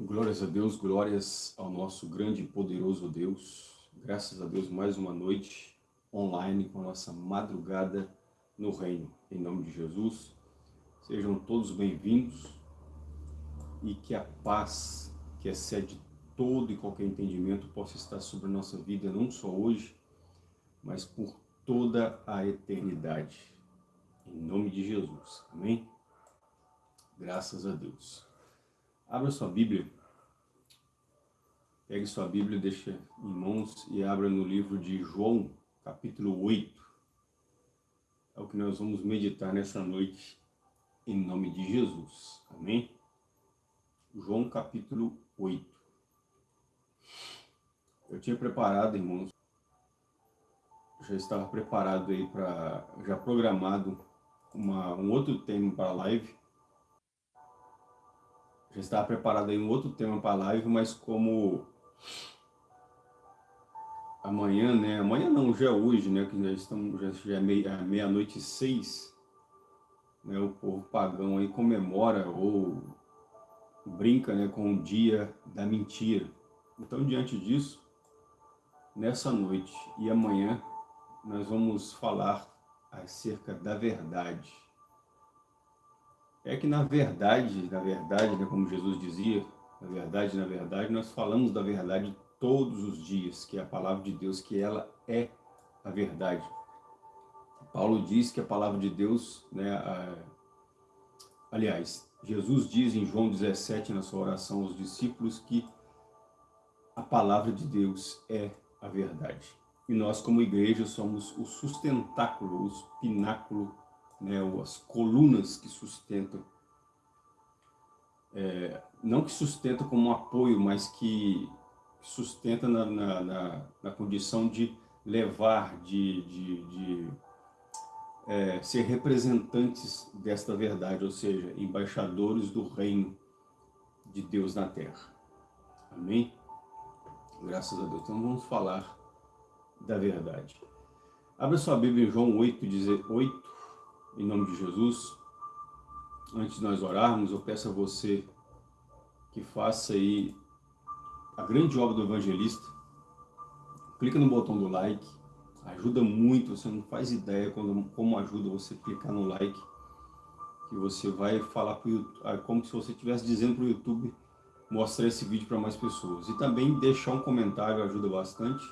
Glórias a Deus, glórias ao nosso grande e poderoso Deus. Graças a Deus, mais uma noite online com a nossa madrugada no reino. Em nome de Jesus, sejam todos bem-vindos e que a paz que excede todo e qualquer entendimento possa estar sobre a nossa vida, não só hoje, mas por toda a eternidade. Em nome de Jesus. Amém? Graças a Deus. Abra sua Bíblia. Pegue sua Bíblia, deixa em mãos e abra no livro de João, capítulo 8. É o que nós vamos meditar nessa noite, em nome de Jesus. Amém? João, capítulo 8. Eu tinha preparado, irmãos, já estava preparado aí para, já programado uma, um outro tema para a live, já estava preparado aí um outro tema para a live, mas como amanhã, né? Amanhã não, já é hoje, né? Que já estamos, já, já é meia-noite meia e seis, né? O povo pagão aí comemora ou brinca, né? Com o dia da mentira. Então, diante disso, nessa noite e amanhã, nós vamos falar acerca da verdade é que na verdade, na verdade, né, como Jesus dizia, na verdade, na verdade, nós falamos da verdade todos os dias, que é a palavra de Deus, que ela é a verdade. Paulo diz que a palavra de Deus, né, a, aliás, Jesus diz em João 17, na sua oração aos discípulos, que a palavra de Deus é a verdade. E nós, como igreja, somos o sustentáculo, o pináculo né, as colunas que sustentam, é, não que sustenta como um apoio, mas que sustenta na, na, na, na condição de levar, de, de, de é, ser representantes desta verdade, ou seja, embaixadores do reino de Deus na terra. Amém? Graças a Deus. Então vamos falar da verdade. Abra sua Bíblia em João 8, 8 em nome de Jesus. Antes de nós orarmos, eu peço a você que faça aí a grande obra do evangelista. Clica no botão do like, ajuda muito, você não faz ideia como ajuda você clicar no like, que você vai falar para YouTube, ah, como se você estivesse dizendo para o YouTube mostrar esse vídeo para mais pessoas. E também deixar um comentário ajuda bastante.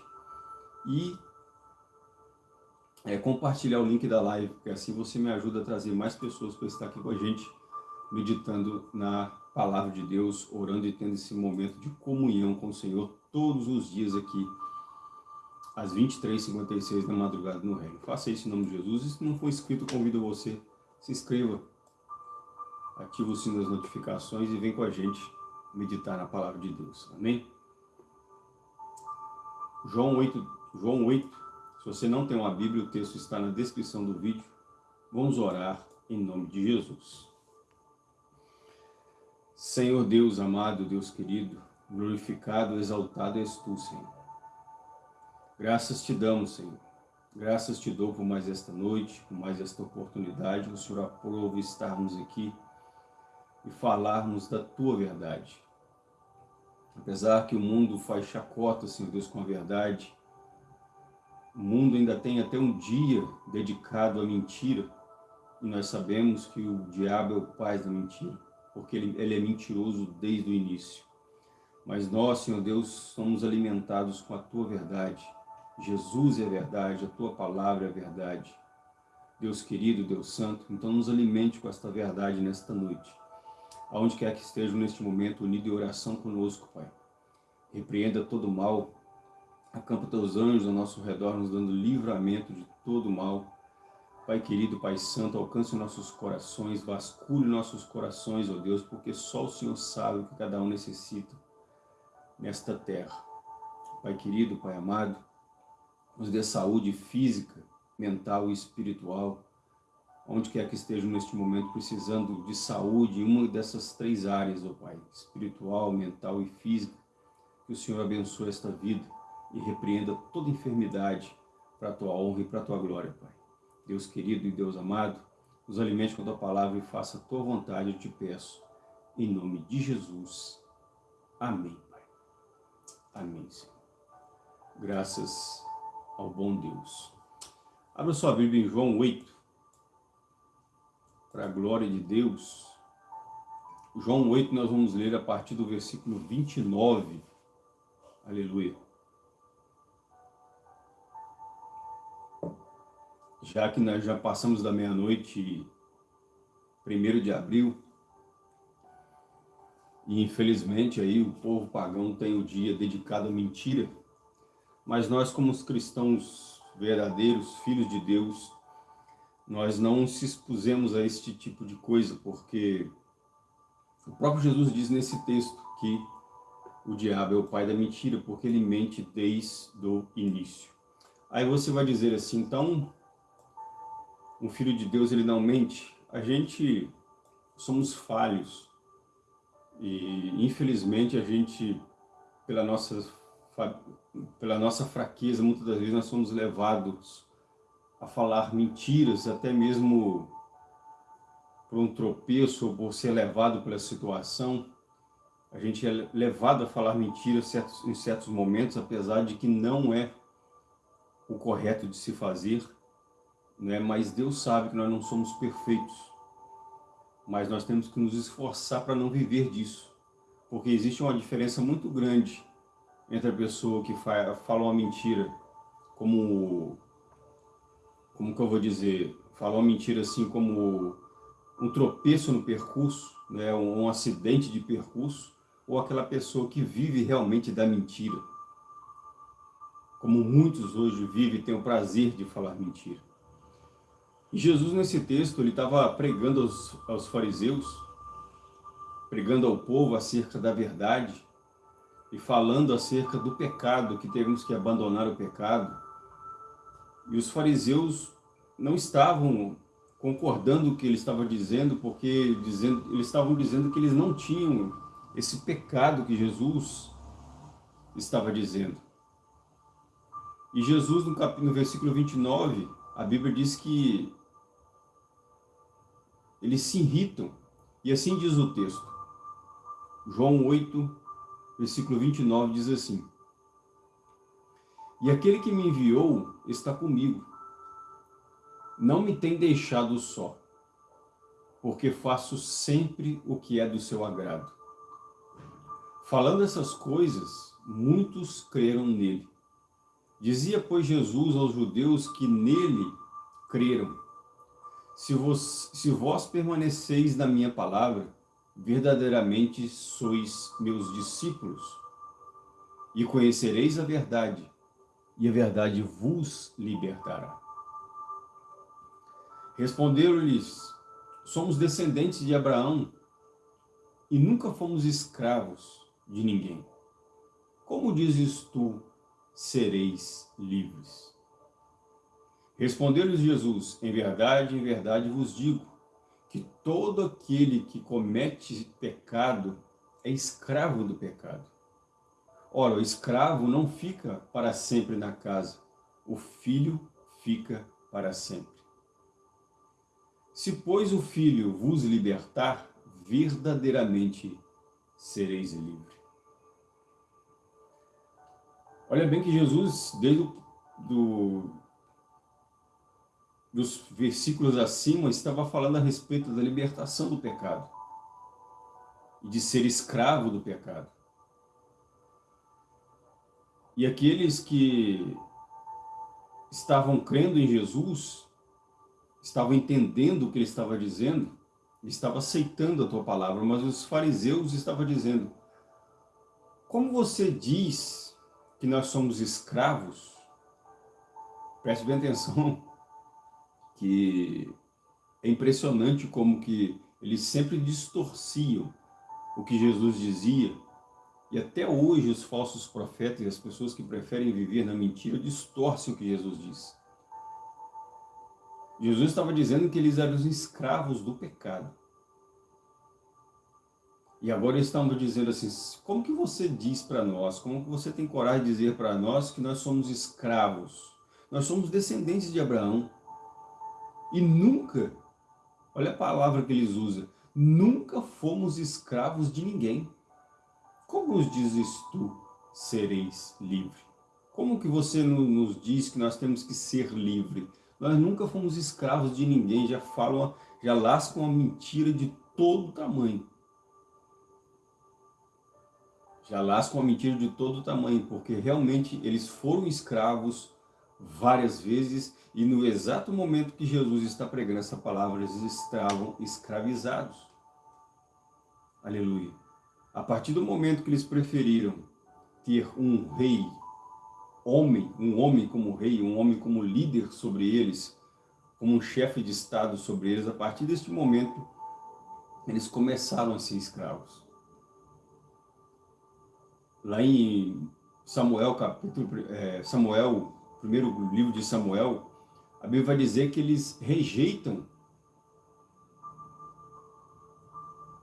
E é, compartilhar o link da live, porque assim você me ajuda a trazer mais pessoas para estar aqui com a gente, meditando na palavra de Deus, orando e tendo esse momento de comunhão com o Senhor todos os dias aqui, às 23h56 da madrugada no reino. Faça isso em nome de Jesus. E se não for inscrito, convido você, se inscreva, ative o sino das notificações e vem com a gente meditar na palavra de Deus. Amém? João 8, João 8 se você não tem uma Bíblia, o texto está na descrição do vídeo. Vamos orar em nome de Jesus. Senhor Deus amado, Deus querido, glorificado, exaltado és Tu, Senhor. Graças te damos, Senhor. Graças te dou por mais esta noite, por mais esta oportunidade. O Senhor aprova estarmos aqui e falarmos da Tua verdade. Apesar que o mundo faz chacota, Senhor Deus, com a verdade, o mundo ainda tem até um dia dedicado à mentira, e nós sabemos que o diabo é o pai da mentira, porque ele, ele é mentiroso desde o início. Mas nós, Senhor Deus, somos alimentados com a Tua verdade. Jesus é a verdade, a Tua palavra é a verdade. Deus querido, Deus santo, então nos alimente com esta verdade nesta noite. Aonde quer que estejam neste momento unidos em oração conosco, Pai. Repreenda todo mal, Acampa teus anjos ao nosso redor, nos dando livramento de todo mal. Pai querido, Pai santo, alcance nossos corações, vasculhe nossos corações, ó Deus, porque só o Senhor sabe o que cada um necessita nesta terra. Pai querido, Pai amado, nos dê saúde física, mental e espiritual, onde quer que estejam neste momento precisando de saúde em uma dessas três áreas, ó Pai, espiritual, mental e física, que o Senhor abençoe esta vida, e repreenda toda enfermidade para a tua honra e para a tua glória, Pai. Deus querido e Deus amado, nos alimente com a tua palavra e faça a tua vontade, eu te peço, em nome de Jesus. Amém, Pai. Amém, Senhor. Graças ao bom Deus. Abra sua Bíblia em João 8. Para a glória de Deus. João 8 nós vamos ler a partir do versículo 29. Aleluia. Já que nós já passamos da meia-noite, primeiro de abril, e infelizmente aí o povo pagão tem o dia dedicado à mentira, mas nós como os cristãos verdadeiros, filhos de Deus, nós não se expusemos a este tipo de coisa, porque o próprio Jesus diz nesse texto que o diabo é o pai da mentira, porque ele mente desde o início. Aí você vai dizer assim, então, um filho de Deus ele não mente? A gente somos falhos, e infelizmente a gente, pela nossa, pela nossa fraqueza, muitas das vezes nós somos levados a falar mentiras, até mesmo por um tropeço ou por ser levado pela situação. A gente é levado a falar mentiras em certos momentos, apesar de que não é o correto de se fazer, né? mas Deus sabe que nós não somos perfeitos. Mas nós temos que nos esforçar para não viver disso, porque existe uma diferença muito grande entre a pessoa que fala uma mentira, como, como que eu vou dizer, fala uma mentira assim como um tropeço no percurso, né, um, um acidente de percurso, ou aquela pessoa que vive realmente da mentira, como muitos hoje vivem e têm o prazer de falar mentira. Jesus, nesse texto, ele estava pregando aos, aos fariseus, pregando ao povo acerca da verdade e falando acerca do pecado, que temos que abandonar o pecado. E os fariseus não estavam concordando com o que ele estava dizendo, porque dizendo, eles estavam dizendo que eles não tinham esse pecado que Jesus estava dizendo. E Jesus, no, cap... no versículo 29, a Bíblia diz que eles se irritam. E assim diz o texto. João 8, versículo 29 diz assim. E aquele que me enviou está comigo. Não me tem deixado só, porque faço sempre o que é do seu agrado. Falando essas coisas, muitos creram nele. Dizia, pois, Jesus aos judeus que nele creram. Se vós, se vós permaneceis na minha palavra, verdadeiramente sois meus discípulos, e conhecereis a verdade, e a verdade vos libertará. Responderam-lhes, somos descendentes de Abraão, e nunca fomos escravos de ninguém. Como dizes tu, sereis livres? Respondeu-lhes Jesus, em verdade, em verdade vos digo, que todo aquele que comete pecado é escravo do pecado. Ora, o escravo não fica para sempre na casa, o filho fica para sempre. Se, pois, o filho vos libertar, verdadeiramente sereis livres. Olha bem que Jesus, desde o do, dos versículos acima, estava falando a respeito da libertação do pecado e de ser escravo do pecado. E aqueles que estavam crendo em Jesus, estavam entendendo o que ele estava dizendo, estava aceitando a tua palavra, mas os fariseus estavam dizendo, como você diz que nós somos escravos, preste bem atenção, que é impressionante como que eles sempre distorciam o que Jesus dizia, e até hoje os falsos profetas e as pessoas que preferem viver na mentira distorcem o que Jesus diz. Jesus estava dizendo que eles eram os escravos do pecado. E agora eles estão dizendo assim, como que você diz para nós, como que você tem coragem de dizer para nós que nós somos escravos? Nós somos descendentes de Abraão. E nunca, olha a palavra que eles usam, nunca fomos escravos de ninguém. como nos dizes tu, sereis livre? Como que você nos diz que nós temos que ser livre? Nós nunca fomos escravos de ninguém, já falam, já lascam a mentira de todo tamanho. Já lascam a mentira de todo tamanho, porque realmente eles foram escravos várias vezes e no exato momento que Jesus está pregando essa palavra, eles estavam escravizados. Aleluia. A partir do momento que eles preferiram ter um rei, homem, um homem como rei, um homem como líder sobre eles, como um chefe de estado sobre eles, a partir deste momento, eles começaram a ser escravos. Lá em Samuel, capítulo, é, Samuel, primeiro livro de Samuel, a Bíblia vai dizer que eles rejeitam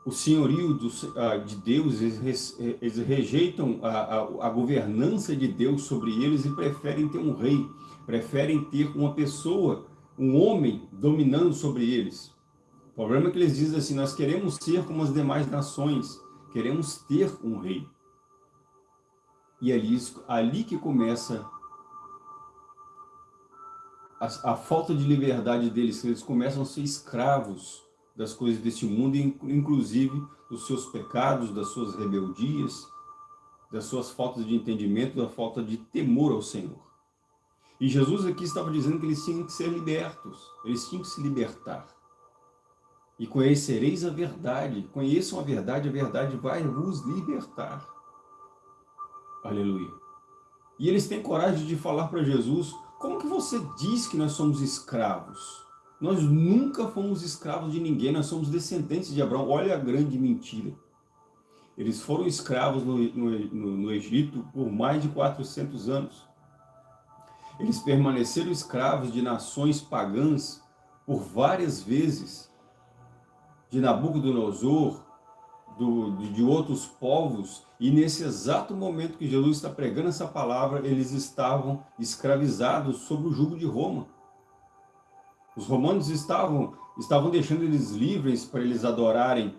o senhorio do, uh, de Deus, eles, eles rejeitam a, a, a, governança de Deus sobre eles e preferem ter um rei, preferem ter uma pessoa, um homem dominando sobre eles. O problema é que eles dizem assim, nós queremos ser como as demais nações, queremos ter um rei. E é ali, ali que começa a, a falta de liberdade deles, eles começam a ser escravos das coisas deste mundo, inclusive dos seus pecados, das suas rebeldias, das suas faltas de entendimento, da falta de temor ao Senhor. E Jesus aqui estava dizendo que eles tinham que ser libertos, eles tinham que se libertar. E conhecereis a verdade, conheçam a verdade, a verdade vai vos libertar. Aleluia. E eles têm coragem de falar para Jesus, como que você diz que nós somos escravos? Nós nunca fomos escravos de ninguém, nós somos descendentes de Abraão. Olha a grande mentira. Eles foram escravos no, no, no Egito por mais de 400 anos. Eles permaneceram escravos de nações pagãs por várias vezes. De Nabucodonosor, do, de outros povos, e nesse exato momento que Jesus está pregando essa palavra, eles estavam escravizados sob o jugo de Roma. Os romanos estavam, estavam deixando eles livres para eles adorarem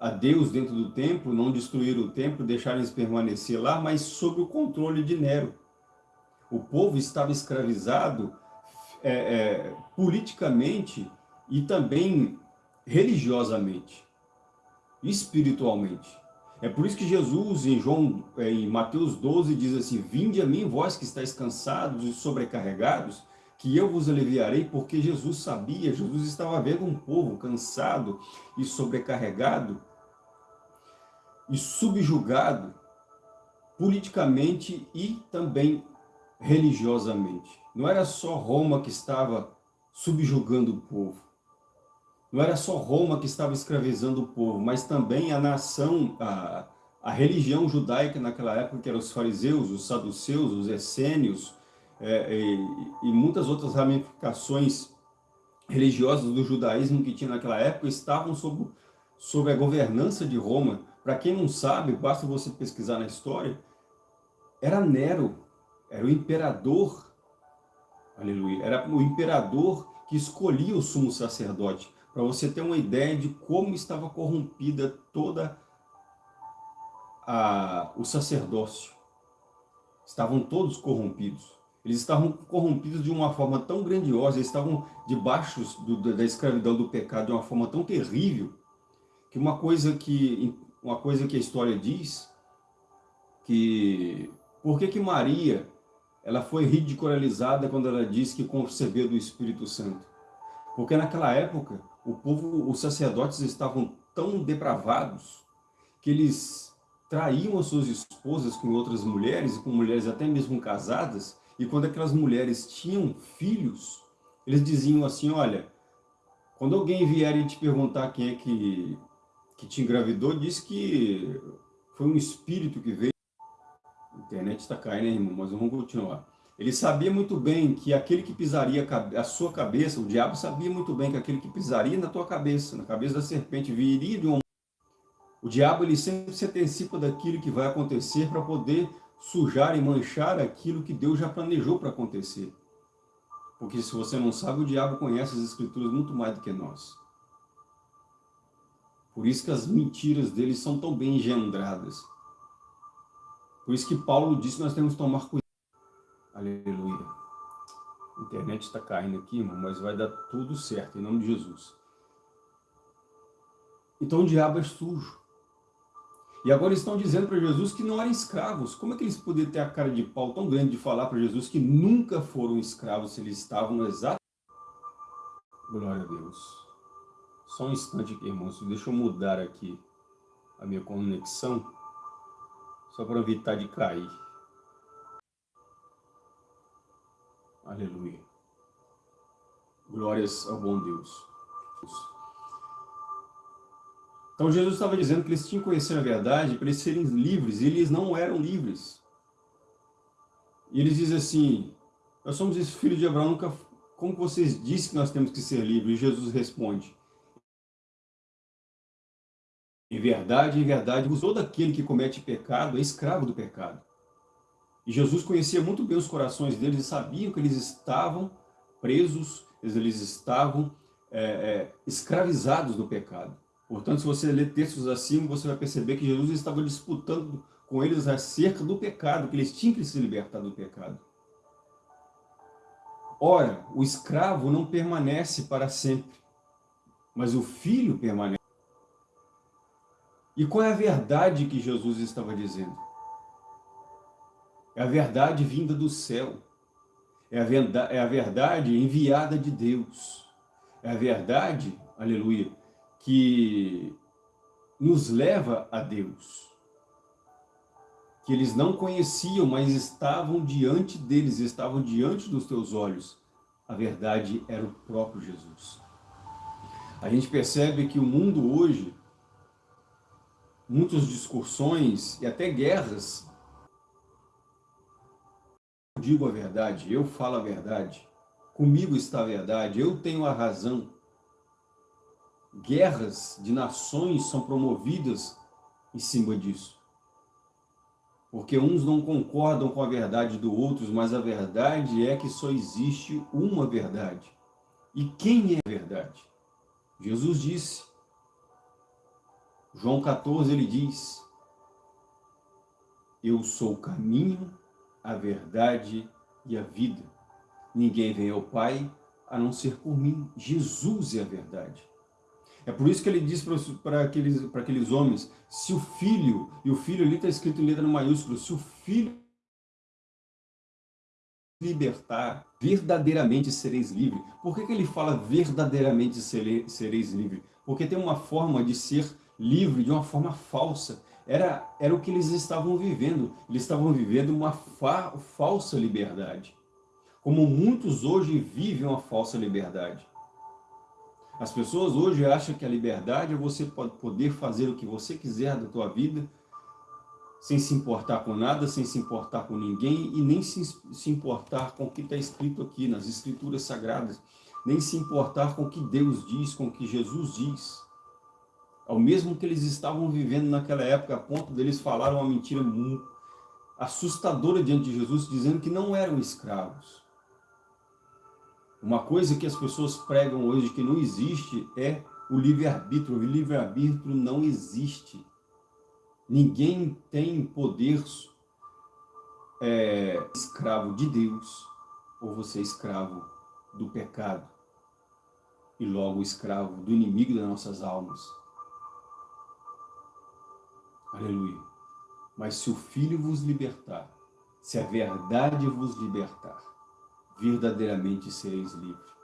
a Deus dentro do templo, não destruir o templo, deixar eles permanecer lá, mas sob o controle de Nero. O povo estava escravizado é, é, politicamente e também religiosamente, espiritualmente. É por isso que Jesus, em João, é, em Mateus 12, diz assim, Vinde a mim, vós que estáis cansados e sobrecarregados, que eu vos aliviarei, porque Jesus sabia, Jesus estava vendo um povo cansado e sobrecarregado e subjugado politicamente e também religiosamente. Não era só Roma que estava subjugando o povo. Não era só Roma que estava escravizando o povo, mas também a nação, a, a religião judaica naquela época, que eram os fariseus, os saduceus, os essênios, é, e, e muitas outras ramificações religiosas do judaísmo que tinha naquela época estavam sob, sob a governança de Roma. Para quem não sabe, basta você pesquisar na história, era Nero, era o imperador, aleluia, era o imperador que escolhia o sumo sacerdote, para você ter uma ideia de como estava corrompida toda a, o sacerdócio. Estavam todos corrompidos. Eles estavam corrompidos de uma forma tão grandiosa, eles estavam debaixo do, da escravidão do pecado de uma forma tão terrível, que uma coisa que, uma coisa que a história diz, que por que que Maria ela foi ridicularizada quando ela disse que concebeu do Espírito Santo? Porque naquela época, o povo, os sacerdotes estavam tão depravados que eles traíam as suas esposas com outras mulheres, com mulheres até mesmo casadas, e quando aquelas mulheres tinham filhos, eles diziam assim, olha, quando alguém vier e te perguntar quem é que, que te engravidou, diz que foi um espírito que veio. A internet está caindo, né, irmão? Mas vamos continuar. Ele sabia muito bem que aquele que pisaria a sua cabeça, o diabo sabia muito bem que aquele que pisaria na tua cabeça, na cabeça da serpente, viria de um... O diabo ele sempre se antecipa daquilo que vai acontecer para poder sujar e manchar aquilo que Deus já planejou para acontecer. Porque se você não sabe, o diabo conhece as escrituras muito mais do que nós. Por isso que as mentiras dele são tão bem engendradas. Por isso que Paulo disse que nós temos que tomar cuidado. Internet está caindo aqui, irmão, mas vai dar tudo certo, em nome de Jesus. Então o diabo é sujo. E agora estão dizendo para Jesus que não eram escravos. Como é que eles poderiam ter a cara de pau tão grande de falar para Jesus que nunca foram escravos se eles estavam no exato... Glória a Deus. Só um instante aqui, irmãos. Deixa eu mudar aqui a minha conexão. Só para evitar de cair. Aleluia. Glórias ao bom Deus. Então Jesus estava dizendo que eles tinham que conhecer a verdade para eles serem livres, e eles não eram livres. E eles dizem assim, nós somos esse filho de Abraão, nunca, como vocês dizem que nós temos que ser livres? E Jesus responde, em verdade, em verdade, todo aquele que comete pecado é escravo do pecado. E Jesus conhecia muito bem os corações deles e sabia que eles estavam presos, eles estavam é, é, escravizados do pecado. Portanto, se você ler textos acima, você vai perceber que Jesus estava disputando com eles acerca do pecado, que eles tinham que se libertar do pecado. Ora, o escravo não permanece para sempre, mas o filho permanece. E qual é a verdade que Jesus estava dizendo? É a verdade vinda do céu. É a, verdade, é a verdade enviada de Deus. É a verdade, aleluia, que nos leva a Deus. Que eles não conheciam, mas estavam diante deles, estavam diante dos teus olhos. A verdade era o próprio Jesus. A gente percebe que o mundo hoje, muitas discussões e até guerras, digo a verdade, eu falo a verdade, comigo está a verdade, eu tenho a razão, guerras de nações são promovidas em cima disso. Porque uns não concordam com a verdade do outro, mas a verdade é que só existe uma verdade. E quem é a verdade? Jesus disse. João 14, ele diz, Eu sou o caminho, a verdade e a vida. Ninguém vem ao Pai a não ser por mim. Jesus é a verdade. É por isso que ele diz para aqueles, aqueles homens, se o filho, e o filho ali está escrito em letra maiúscula, se o filho libertar, verdadeiramente sereis livres. Por que, que ele fala verdadeiramente sereis livres? Porque tem uma forma de ser livre de uma forma falsa. Era, era o que eles estavam vivendo. Eles estavam vivendo uma fa falsa liberdade. Como muitos hoje vivem uma falsa liberdade. As pessoas hoje acham que a liberdade é você poder fazer o que você quiser da tua vida, sem se importar com nada, sem se importar com ninguém e nem se, se importar com o que está escrito aqui nas escrituras sagradas, nem se importar com o que Deus diz, com o que Jesus diz. Ao mesmo que eles estavam vivendo naquela época, a ponto deles falar uma mentira assustadora diante de Jesus, dizendo que não eram escravos. Uma coisa que as pessoas pregam hoje que não existe é o livre-arbítrio. O livre-arbítrio não existe. Ninguém tem poder é, escravo de Deus ou você é escravo do pecado e logo escravo do inimigo das nossas almas. Aleluia. Mas se o Filho vos libertar, se a verdade vos libertar, verdadeiramente sereis livres.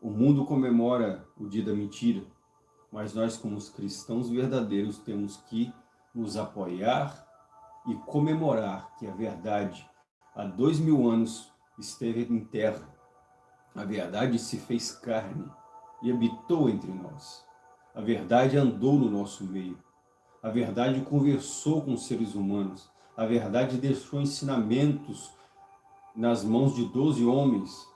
O mundo comemora o dia da mentira, mas nós como os cristãos verdadeiros temos que nos apoiar e comemorar que a verdade há dois mil anos esteve em terra. A verdade se fez carne e habitou entre nós. A verdade andou no nosso meio. A verdade conversou com os seres humanos. A verdade deixou ensinamentos nas mãos de doze homens.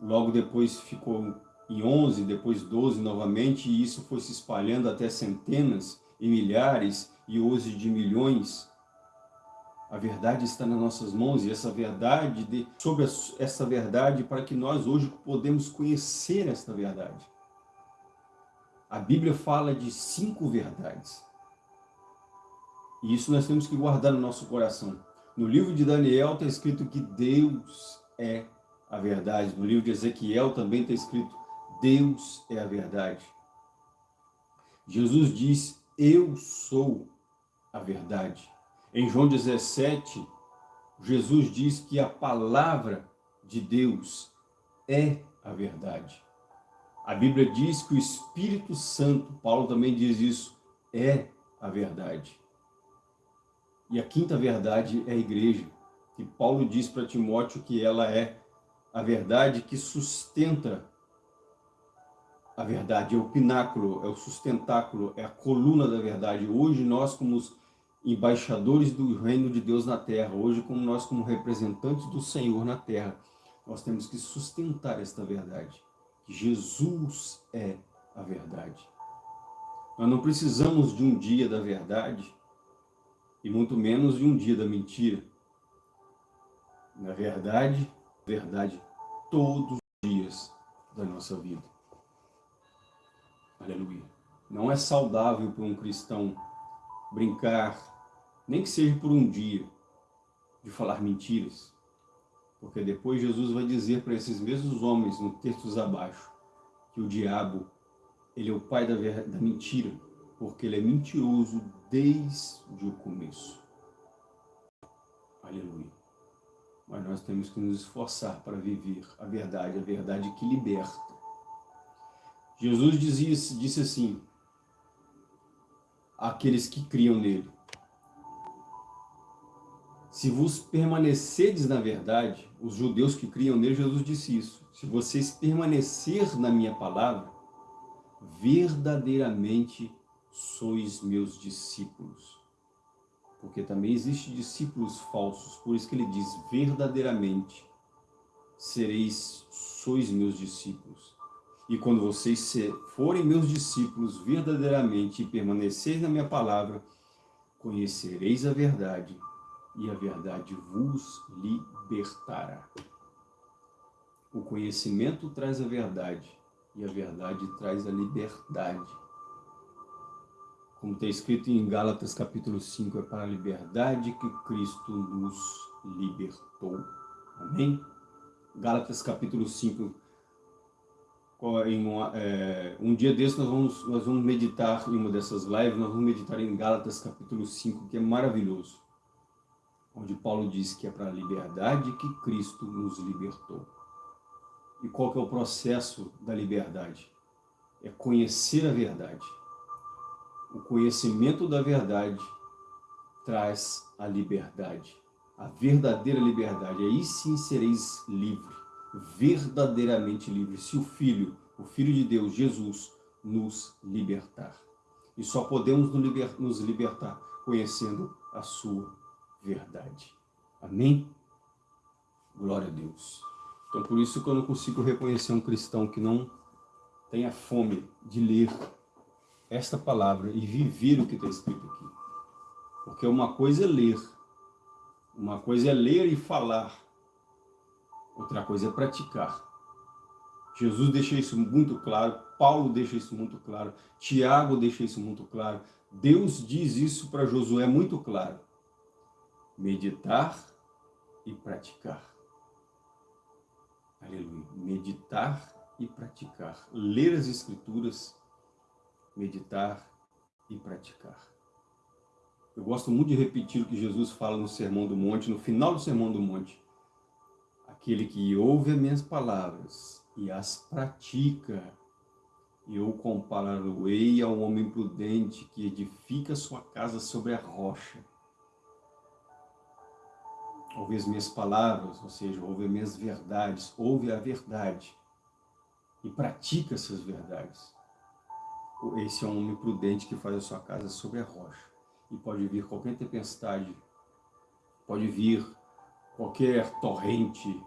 Logo depois ficou em onze, depois doze novamente, e isso foi se espalhando até centenas e milhares, e hoje de milhões. A verdade está nas nossas mãos, e essa verdade, de, sobre essa verdade, para que nós hoje podemos conhecer esta verdade. A Bíblia fala de cinco verdades. E isso nós temos que guardar no nosso coração. No livro de Daniel está escrito que Deus é a verdade. No livro de Ezequiel também está escrito Deus é a verdade. Jesus diz, eu sou a verdade. Em João 17, Jesus diz que a palavra de Deus é a verdade. A Bíblia diz que o Espírito Santo, Paulo também diz isso, é a verdade. E a quinta verdade é a igreja, que Paulo diz para Timóteo que ela é a verdade que sustenta a verdade, é o pináculo, é o sustentáculo, é a coluna da verdade. Hoje nós, como embaixadores do reino de Deus na terra, hoje como nós, como representantes do Senhor na terra, nós temos que sustentar esta verdade. Jesus é a verdade. Nós não precisamos de um dia da verdade, e muito menos de um dia da mentira. Na verdade, verdade todos os dias da nossa vida. Aleluia. Não é saudável para um cristão brincar, nem que seja por um dia, de falar mentiras. Porque depois Jesus vai dizer para esses mesmos homens, no textos abaixo, que o diabo, ele é o pai da, da mentira, porque ele é mentiroso desde o começo. Aleluia. Mas nós temos que nos esforçar para viver a verdade, a verdade que liberta. Jesus dizia, disse assim, àqueles que criam nele, se vos permanecerdes na verdade, os judeus que criam nele, Jesus disse isso, se vocês permanecer na minha palavra, verdadeiramente sois meus discípulos. Porque também existem discípulos falsos, por isso que ele diz, verdadeiramente sereis, sois meus discípulos. E quando vocês forem meus discípulos verdadeiramente e permaneceis na minha palavra, conhecereis a verdade e a verdade vos libertará. O conhecimento traz a verdade e a verdade traz a liberdade. Como está escrito em Gálatas capítulo 5, é para a liberdade que Cristo nos libertou. Amém? Gálatas capítulo 5, em uma, é, um dia desse nós vamos, nós vamos meditar em uma dessas lives, nós vamos meditar em Gálatas capítulo 5, que é maravilhoso, onde Paulo diz que é para a liberdade que Cristo nos libertou. E qual que é o processo da liberdade? É conhecer a verdade. O conhecimento da verdade traz a liberdade, a verdadeira liberdade. Aí sim sereis livre verdadeiramente livres, se o Filho, o Filho de Deus, Jesus, nos libertar. E só podemos nos libertar conhecendo a sua verdade. Amém? Glória a Deus. Então, por isso que eu não consigo reconhecer um cristão que não tenha fome de ler esta palavra e viver o que está escrito aqui. Porque uma coisa é ler, uma coisa é ler e falar, outra coisa é praticar. Jesus deixa isso muito claro, Paulo deixa isso muito claro, Tiago deixa isso muito claro, Deus diz isso para Josué muito claro. Meditar e praticar. Aleluia. Meditar e praticar. Ler as Escrituras, meditar e praticar. Eu gosto muito de repetir o que Jesus fala no Sermão do Monte, no final do Sermão do Monte. Aquele que ouve as minhas palavras e as pratica, eu compará-lo-ei ao homem prudente que edifica sua casa sobre a rocha. Ouve as minhas palavras, ou seja, ouve as minhas verdades, ouve a verdade e pratica essas verdades. Esse é um homem prudente que faz a sua casa sobre a rocha. E pode vir qualquer tempestade, pode vir qualquer torrente,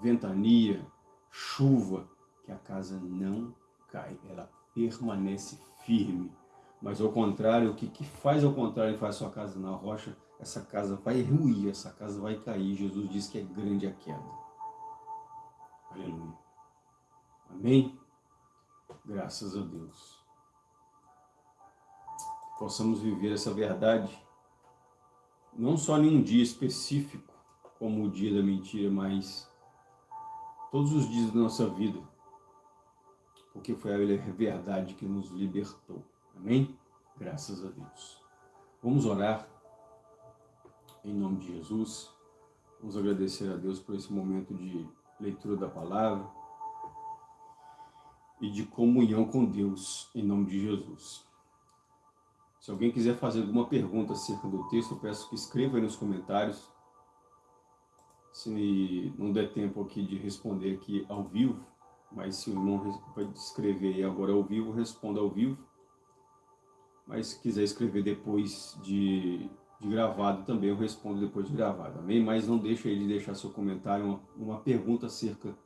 ventania, chuva, que a casa não cai, ela permanece firme. Mas ao contrário, o que, que faz ao contrário e faz sua casa na rocha, essa casa vai ruir, essa casa vai cair. Jesus diz que é grande a queda. Aleluia. Amém? Graças a Deus. Possamos viver essa verdade não só em um dia específico, como o dia da mentira, mas todos os dias da nossa vida, porque foi a verdade que nos libertou. Amém? Graças a Deus. Vamos orar em nome de Jesus. Vamos agradecer a Deus por esse momento de leitura da palavra e de comunhão com Deus, em nome de Jesus. Se alguém quiser fazer alguma pergunta acerca do texto, eu peço que escreva aí nos comentários. Se não der tempo aqui de responder aqui ao vivo, mas se o irmão vai escrever agora ao vivo, responda ao vivo. Mas se quiser escrever depois de, de gravado também, eu respondo depois de gravado, amém? Mas não deixe aí de deixar seu comentário, uma, uma pergunta acerca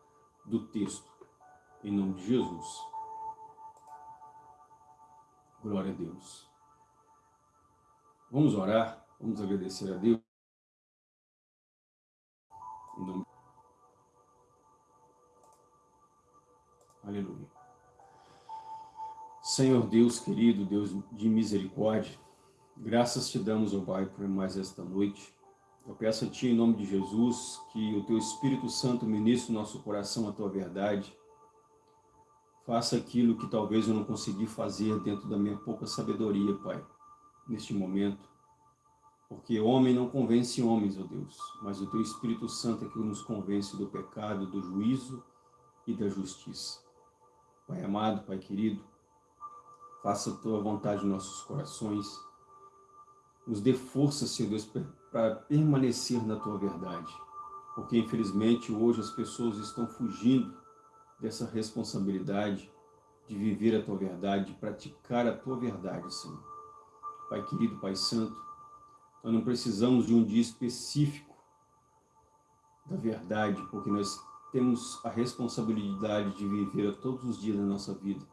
do texto, em nome de Jesus. Glória a Deus. Vamos orar, vamos agradecer a Deus. Em nome... Aleluia. Senhor Deus querido, Deus de misericórdia, graças te damos, ó Pai, por mais esta noite. Eu peço a Ti, em nome de Jesus, que o Teu Espírito Santo ministre no nosso coração a Tua verdade. Faça aquilo que talvez eu não consegui fazer dentro da minha pouca sabedoria, Pai neste momento, porque homem não convence homens, ó Deus, mas o Teu Espírito Santo é que nos convence do pecado, do juízo e da justiça. Pai amado, Pai querido, faça a Tua vontade em nossos corações, nos dê força, Senhor Deus, para permanecer na Tua verdade, porque infelizmente hoje as pessoas estão fugindo dessa responsabilidade de viver a Tua verdade, de praticar a Tua verdade, Senhor. Pai querido, Pai santo, nós não precisamos de um dia específico da verdade, porque nós temos a responsabilidade de viver todos os dias da nossa vida.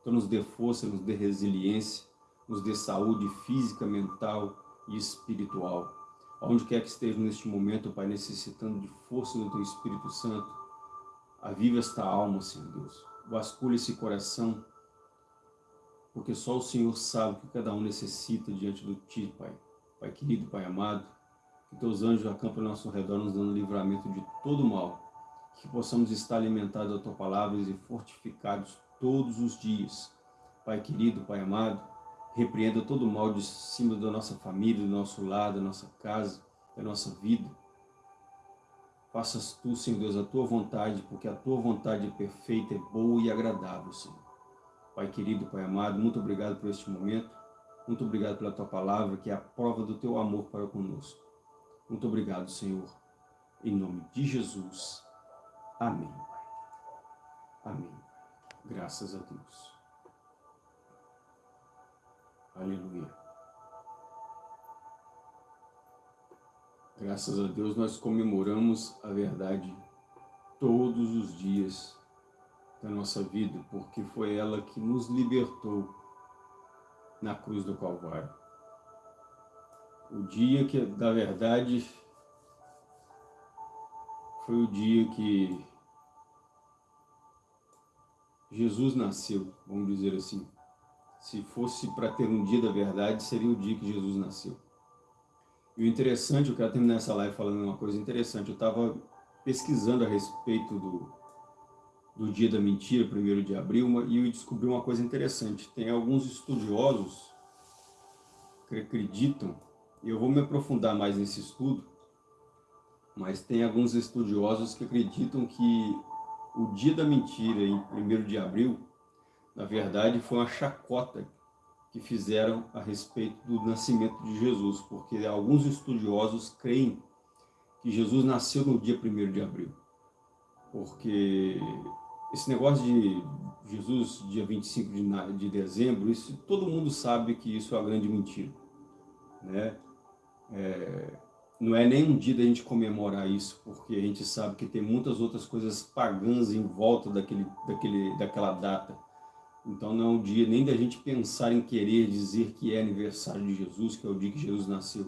Então nos dê força, nos dê resiliência, nos dê saúde física, mental e espiritual. Onde quer que esteja neste momento, Pai, necessitando de força do Teu Espírito Santo, aviva esta alma, Senhor Deus. Vasculhe esse coração porque só o Senhor sabe o que cada um necessita diante do Ti, Pai. Pai querido, Pai amado, que Teus anjos acampem ao nosso redor, nos dando livramento de todo mal, que possamos estar alimentados da Tua palavra e fortificados todos os dias. Pai querido, Pai amado, repreenda todo o mal de cima da nossa família, do nosso lado, da nossa casa, da nossa vida. Faças Tu, Senhor Deus, a Tua vontade, porque a Tua vontade é perfeita, é boa e agradável, Senhor. Pai querido, Pai amado, muito obrigado por este momento. Muito obrigado pela Tua palavra, que é a prova do Teu amor para conosco. Muito obrigado, Senhor. Em nome de Jesus. Amém. Amém. Graças a Deus. Aleluia. Graças a Deus nós comemoramos a verdade todos os dias da nossa vida, porque foi ela que nos libertou na cruz do Calvário. O dia que, da verdade, foi o dia que Jesus nasceu, vamos dizer assim. Se fosse para ter um dia da verdade, seria o dia que Jesus nasceu. E o interessante, eu quero terminar essa live falando uma coisa interessante. Eu estava pesquisando a respeito do, do dia da mentira, 1 de abril, e eu descobri uma coisa interessante. Tem alguns estudiosos que acreditam, e eu vou me aprofundar mais nesse estudo, mas tem alguns estudiosos que acreditam que o dia da mentira, em 1 de abril, na verdade foi uma chacota que fizeram a respeito do nascimento de Jesus, porque alguns estudiosos creem que Jesus nasceu no dia 1 de abril, porque esse negócio de Jesus, dia 25 de, de dezembro, isso, todo mundo sabe que isso é uma grande mentira. Né? É, não é nem um dia da gente comemorar isso, porque a gente sabe que tem muitas outras coisas pagãs em volta daquele, daquele, daquela data. Então não é um dia nem da gente pensar em querer dizer que é aniversário de Jesus, que é o dia que Jesus nasceu.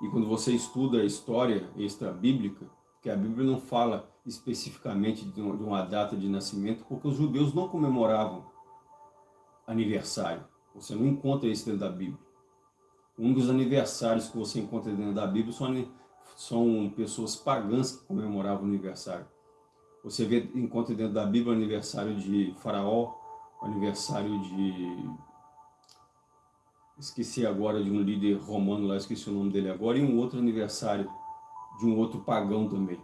E quando você estuda a história extra-bíblica, que a Bíblia não fala especificamente de uma data de nascimento, porque os judeus não comemoravam aniversário. Você não encontra isso dentro da Bíblia. Um dos aniversários que você encontra dentro da Bíblia são, são pessoas pagãs que comemoravam o aniversário. Você vê, encontra dentro da Bíblia o aniversário de Faraó, o aniversário de... Esqueci agora de um líder romano lá, esqueci o nome dele agora, e um outro aniversário de um outro pagão também.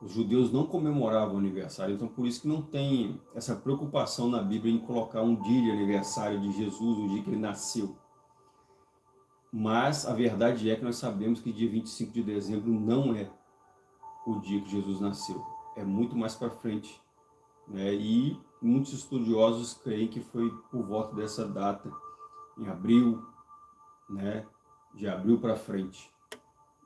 Os judeus não comemoravam o aniversário, então por isso que não tem essa preocupação na Bíblia em colocar um dia de aniversário de Jesus, o dia que ele nasceu. Mas a verdade é que nós sabemos que dia 25 de dezembro não é o dia que Jesus nasceu. É muito mais para frente. Né? E muitos estudiosos creem que foi por volta dessa data, em abril, né? de abril para frente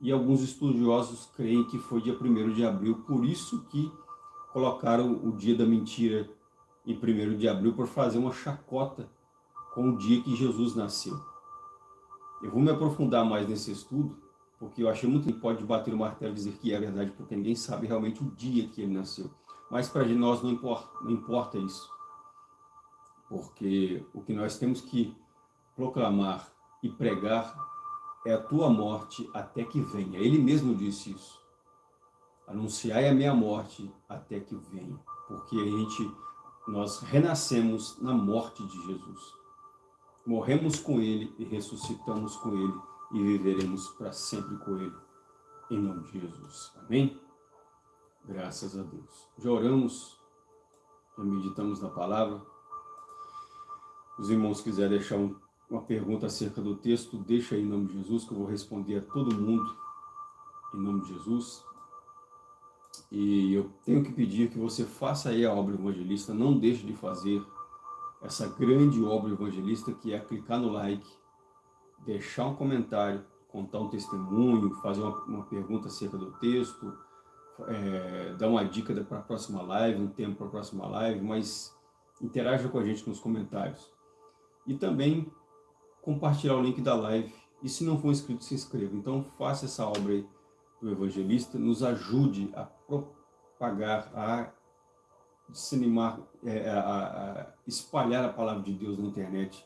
e alguns estudiosos creem que foi dia 1 de abril, por isso que colocaram o dia da mentira em 1 de abril, por fazer uma chacota com o dia que Jesus nasceu. Eu vou me aprofundar mais nesse estudo, porque eu achei muito que pode bater o martelo e dizer que é verdade, porque ninguém sabe realmente o dia que ele nasceu. Mas para nós não importa, não importa isso, porque o que nós temos que proclamar e pregar é a tua morte até que venha. Ele mesmo disse isso. Anunciai a minha morte até que venha. Porque a gente, nós renascemos na morte de Jesus. Morremos com Ele e ressuscitamos com Ele e viveremos para sempre com Ele. Em nome de Jesus. Amém? Graças a Deus. Já oramos, já meditamos na palavra. Os irmãos quiserem deixar um uma pergunta acerca do texto, deixa aí em nome de Jesus, que eu vou responder a todo mundo em nome de Jesus. E eu tenho que pedir que você faça aí a obra evangelista, não deixe de fazer essa grande obra evangelista que é clicar no like, deixar um comentário, contar um testemunho, fazer uma, uma pergunta acerca do texto, é, dar uma dica para a próxima live, um tempo para a próxima live, mas interaja com a gente nos comentários. E também compartilhar o link da live. E se não for inscrito, se inscreva. Então faça essa obra aí do evangelista, nos ajude a propagar, a disseminar, é, a, a espalhar a palavra de Deus na internet,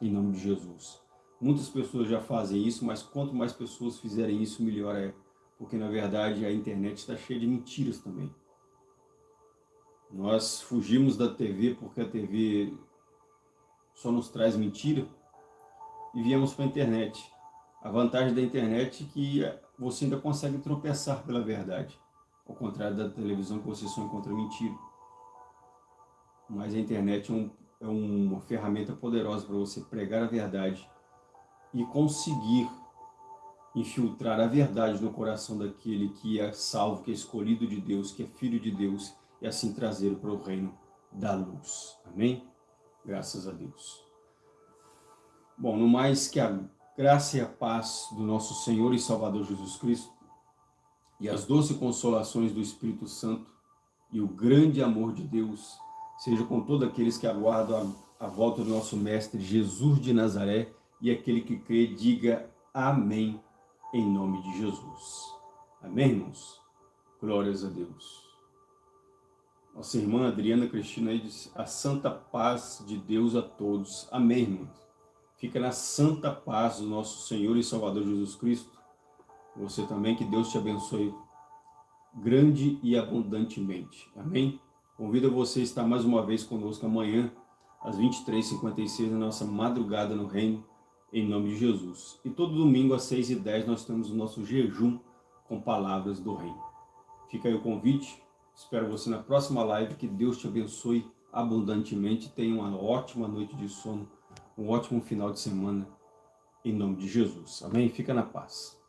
em nome de Jesus. Muitas pessoas já fazem isso, mas quanto mais pessoas fizerem isso, melhor é. Porque, na verdade, a internet está cheia de mentiras também. Nós fugimos da TV porque a TV só nos traz mentira, e viemos para a internet. A vantagem da internet é que você ainda consegue tropeçar pela verdade, ao contrário da televisão que você só encontra mentira. Mas a internet é, um, é uma ferramenta poderosa para você pregar a verdade e conseguir infiltrar a verdade no coração daquele que é salvo, que é escolhido de Deus, que é filho de Deus, e assim trazer para o reino da luz. Amém? Graças a Deus. Bom, no mais que a graça e a paz do nosso Senhor e Salvador Jesus Cristo e as doces consolações do Espírito Santo e o grande amor de Deus seja com todos aqueles que aguardam a, a volta do nosso Mestre Jesus de Nazaré e aquele que crê, diga amém em nome de Jesus. Amém, irmãos? Glórias a Deus. Nossa irmã Adriana Cristina diz, a santa paz de Deus a todos. Amém, irmãos? Fica na santa paz do nosso Senhor e Salvador Jesus Cristo. Você também, que Deus te abençoe grande e abundantemente. Amém? Convido você a estar mais uma vez conosco amanhã, às 23h56, na nossa madrugada no reino, em nome de Jesus. E todo domingo, às 6h10, nós temos o nosso jejum com palavras do reino. Fica aí o convite. Espero você na próxima live. Que Deus te abençoe abundantemente. Tenha uma ótima noite de sono um ótimo final de semana, em nome de Jesus. Amém? Fica na paz.